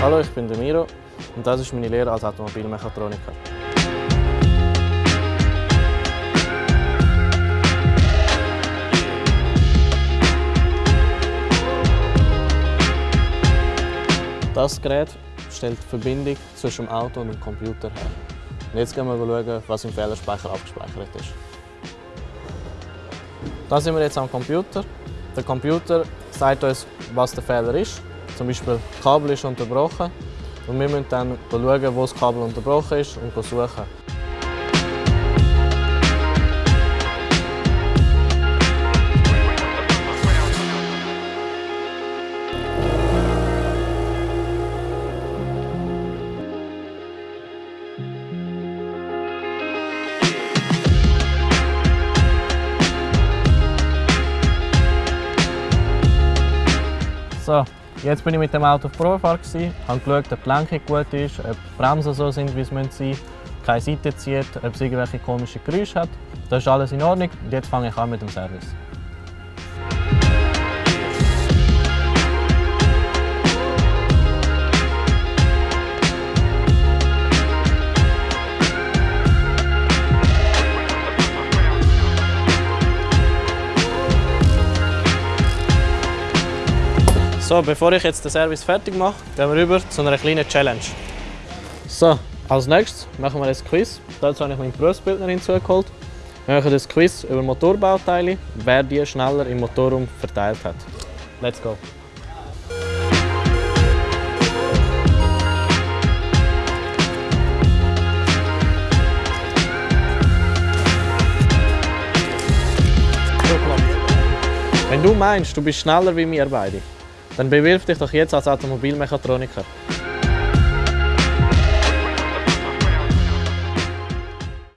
Hallo, ich bin Miro und das ist meine Lehre als Automobilmechatroniker. Das Gerät stellt die Verbindung zwischen dem Auto und dem Computer her. Und jetzt gehen wir schauen, was im Fehlerspeicher abgespeichert ist. Da sind wir jetzt am Computer. Der Computer sagt uns, was der Fehler ist. Zum Beispiel, das Kabel ist unterbrochen. Und wir müssen dann schauen, wo das Kabel unterbrochen ist und suchen. So, jetzt bin ich mit dem Auto auf Probefahrt, habe geschaut, ob die Lenkung gut ist, ob die Bremsen so sind, wie sie sein müssen, keine Seite zieht, ob es irgendwelche komischen Geräusche hat. Das ist alles in Ordnung und jetzt fange ich an mit dem Service. So, bevor ich jetzt den Service fertig mache, gehen wir über zu einer kleinen Challenge. So, als nächstes machen wir ein Quiz. Dazu habe ich meine Berufsbildnerin zugeholt. Wir machen das Quiz über Motorbauteile, wer die schneller im Motorraum verteilt hat. Let's go! Wenn du meinst, du bist schneller wie wir beide, dann bewirf dich doch jetzt als Automobilmechatroniker.